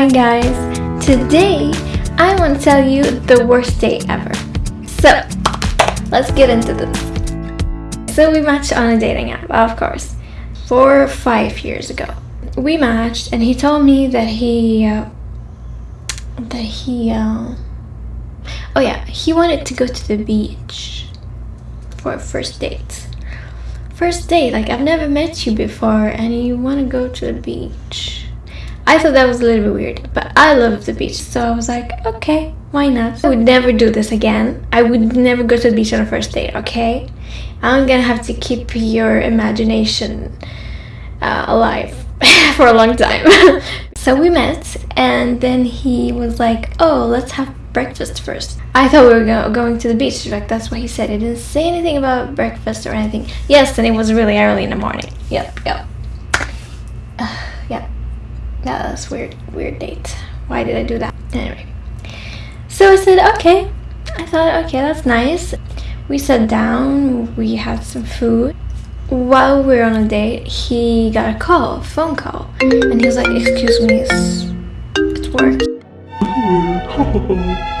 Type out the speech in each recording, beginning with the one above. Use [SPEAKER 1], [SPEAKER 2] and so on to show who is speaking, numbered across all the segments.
[SPEAKER 1] Hi guys! Today I want to tell you the worst day ever. So, let's get into this. So we matched on a dating app, of course, four or five years ago. We matched and he told me that he, uh, that he, uh, oh yeah, he wanted to go to the beach for a first date. First date, like I've never met you before and you want to go to the beach I thought that was a little bit weird, but I love the beach, so I was like, okay, why not? I would never do this again. I would never go to the beach on a first date, okay? I'm gonna have to keep your imagination uh, alive for a long time. so we met, and then he was like, oh, let's have breakfast first. I thought we were go going to the beach, like that's what he said. He didn't say anything about breakfast or anything. Yes, and it was really early in the morning. Yep, yep. Yeah, that's weird, weird date. Why did I do that? Anyway. So I said, okay. I thought, okay, that's nice. We sat down, we had some food. While we were on a date, he got a call, a phone call. And he was like, excuse me, it's, it's work.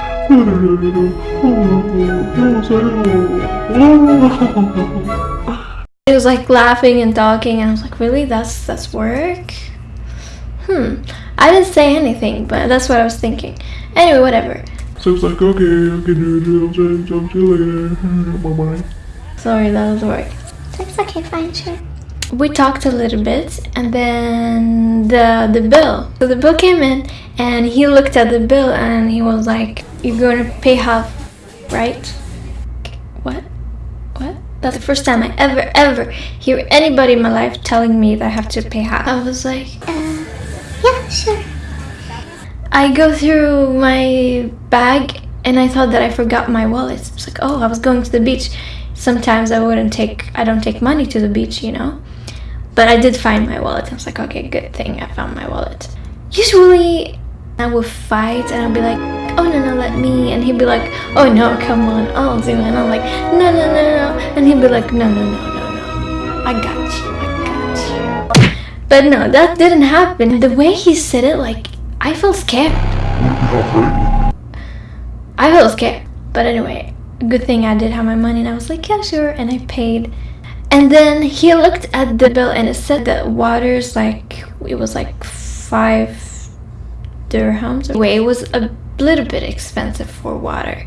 [SPEAKER 1] he was like laughing and talking and I was like, really? That's that's work? Hmm. I didn't say anything, but that's what I was thinking. Anyway, whatever.
[SPEAKER 2] So it's like, okay, I can do it. I'll see you later. Bye-bye.
[SPEAKER 1] Sorry, that was work.
[SPEAKER 3] It's okay, fine, sure.
[SPEAKER 1] We talked a little bit, and then the the bill. So the bill came in, and he looked at the bill, and he was like, "You're gonna pay half, right?" What? What? That's the first time I ever, ever hear anybody in my life telling me that I have to pay half. I was like,
[SPEAKER 3] uh, yeah,
[SPEAKER 1] I go through my bag and I thought that I forgot my wallet. It's like, oh, I was going to the beach. Sometimes I wouldn't take, I don't take money to the beach, you know? But I did find my wallet. I was like, okay, good thing I found my wallet. Usually I would fight and I'd be like, oh no, no, let me. And he'd be like, oh no, come on, I'll do it. And I'm like, no, no, no, no. And he'd be like, no, no, no, no, no. I got you. But no, that didn't happen. The way he said it, like, I felt scared. I felt scared. But anyway, good thing I did have my money and I was like, yeah, sure. And I paid. And then he looked at the bill and it said that water's like, it was like five dirhams. Anyway, it was a little bit expensive for water.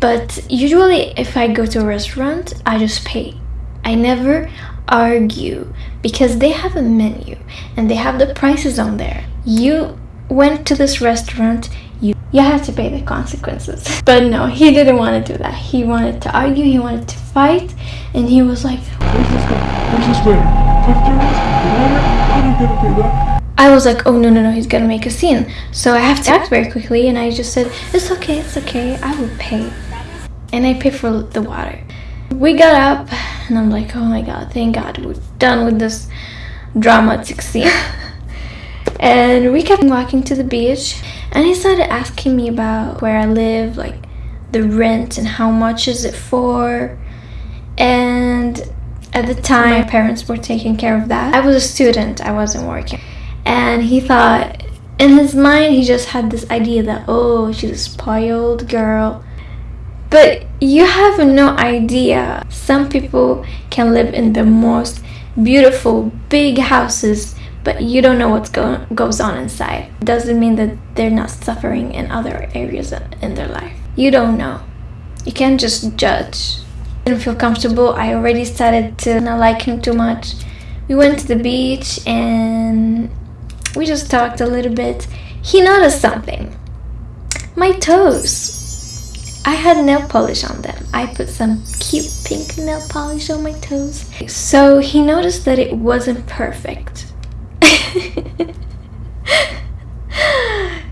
[SPEAKER 1] But usually if I go to a restaurant, I just pay. I never argue because they have a menu and they have the prices on there. You went to this restaurant, you you have to pay the consequences. But no, he didn't want to do that. He wanted to argue, he wanted to fight, and he was like,
[SPEAKER 2] Where's this guy? Where's this way? How are you gonna pay that?
[SPEAKER 1] I was like, oh no, no, no, he's gonna make a scene. So I have to act very quickly, and I just said, it's okay, it's okay, I will pay. And I pay for the water. We got up, and I'm like, oh my god, thank god, we're done with this dramatic scene. and we kept walking to the beach, and he started asking me about where I live, like the rent and how much is it for. And at the time, my parents were taking care of that. I was a student, I wasn't working. And he thought, in his mind, he just had this idea that, oh, she's a spoiled girl but you have no idea. Some people can live in the most beautiful big houses but you don't know what go goes on inside. Doesn't mean that they're not suffering in other areas in their life. You don't know. You can't just judge. Didn't feel comfortable. I already started to not like him too much. We went to the beach and we just talked a little bit. He noticed something. My toes. I had nail polish on them. I put some cute pink nail polish on my toes. So he noticed that it wasn't perfect.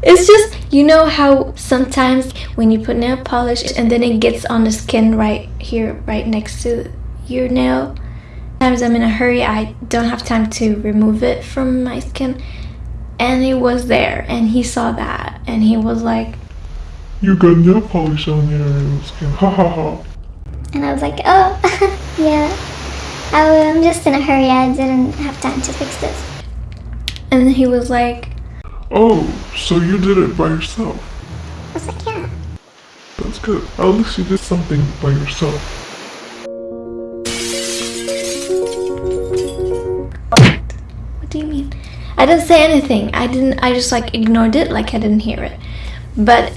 [SPEAKER 1] it's just, you know how sometimes when you put nail polish and then it gets on the skin right here, right next to your nail. Sometimes I'm in a hurry, I don't have time to remove it from my skin. And it was there and he saw that and he was like,
[SPEAKER 2] you got nail polish on your skin. Ha ha ha.
[SPEAKER 3] And I was like, oh, yeah. I'm just in a hurry. I didn't have time to fix this.
[SPEAKER 1] And he was like,
[SPEAKER 2] Oh, so you did it by yourself.
[SPEAKER 3] I was like, yeah.
[SPEAKER 2] That's good. At least you did something by yourself.
[SPEAKER 1] What do you mean? I didn't say anything. I didn't. I just like ignored it, like I didn't hear it. But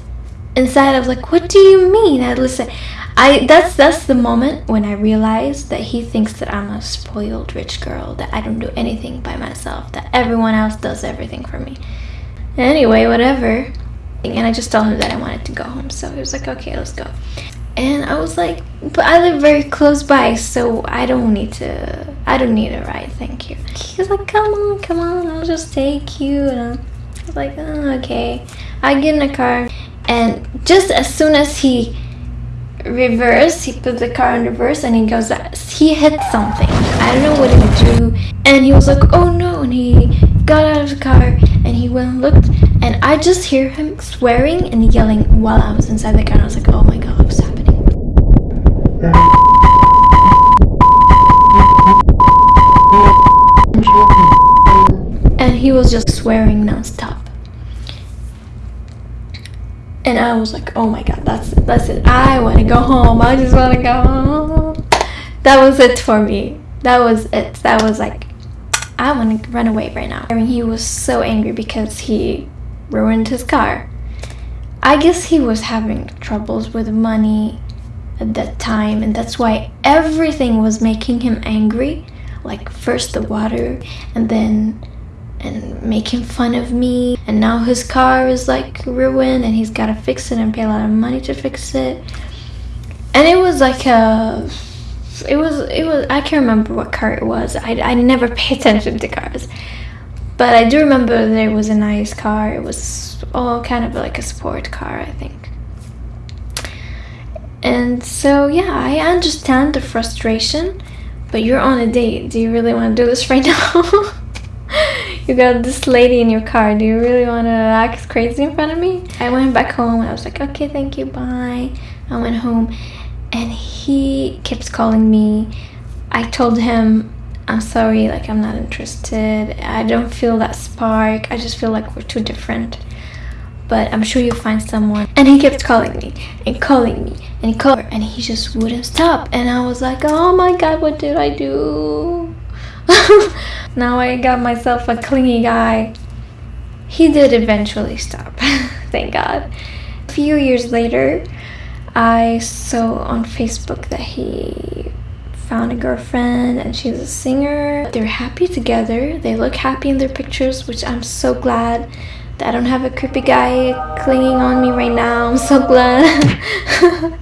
[SPEAKER 1] inside, I was like, "What do you mean?" I listen. I that's that's the moment when I realized that he thinks that I'm a spoiled rich girl, that I don't do anything by myself, that everyone else does everything for me. Anyway, whatever. And I just told him that I wanted to go home, so he was like, "Okay, let's go." And I was like, but I live very close by, so I don't need to, I don't need a ride, thank you. He was like, come on, come on, I'll just take you. And I was like, oh, okay. I get in the car, and just as soon as he reversed, he put the car in reverse, and he goes, he hit something. I don't know what he do. And he was like, oh no, and he got out of the car, and he went and looked, and I just hear him swearing and yelling while I was inside the car, and I was like, oh my god, what's happening? and he was just swearing nonstop. And I was like, oh my god, that's it, that's it. I want to go home. I just want to go home. That was it for me. That was it. That was like, I want to run away right now. I mean, he was so angry because he ruined his car. I guess he was having troubles with money at that time, and that's why everything was making him angry. Like, first the water, and then and making fun of me. And now his car is like ruined and he's got to fix it and pay a lot of money to fix it. And it was like a it was it was i can't remember what car it was. I, I never pay attention to cars. But i do remember there was a nice car. It was all kind of like a sport car i think. And so yeah i understand the frustration but you're on a date. Do you really want to do this right now you got this lady in your car. Do you really want to act crazy in front of me? I went back home I was like, okay, thank you, bye. I went home and he keeps calling me. I told him, I'm sorry, like, I'm not interested. I don't feel that spark. I just feel like we're too different. But I'm sure you'll find someone. And he kept calling me and calling me and he called and he just wouldn't stop. And I was like, oh my god, what did I do? now I got myself a clingy guy. He did eventually stop, thank God. A few years later, I saw on Facebook that he found a girlfriend and she's a singer. They're happy together. They look happy in their pictures, which I'm so glad that I don't have a creepy guy clinging on me right now. I'm so glad.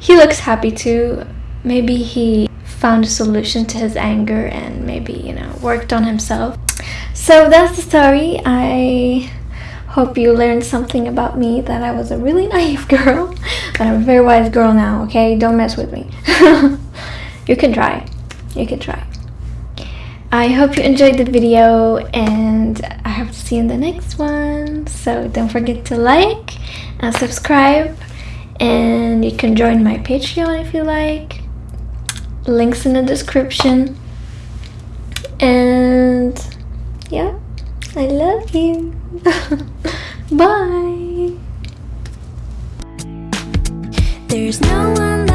[SPEAKER 1] he looks happy too. Maybe he found a solution to his anger and maybe, you know, worked on himself. So that's the story. I hope you learned something about me that I was a really naive girl, but I'm a very wise girl now, okay? Don't mess with me. you can try. You can try. I hope you enjoyed the video and I hope to see you in the next one. So don't forget to like and subscribe and you can join my Patreon if you like links in the description. And yeah i love you. Bye. There's no one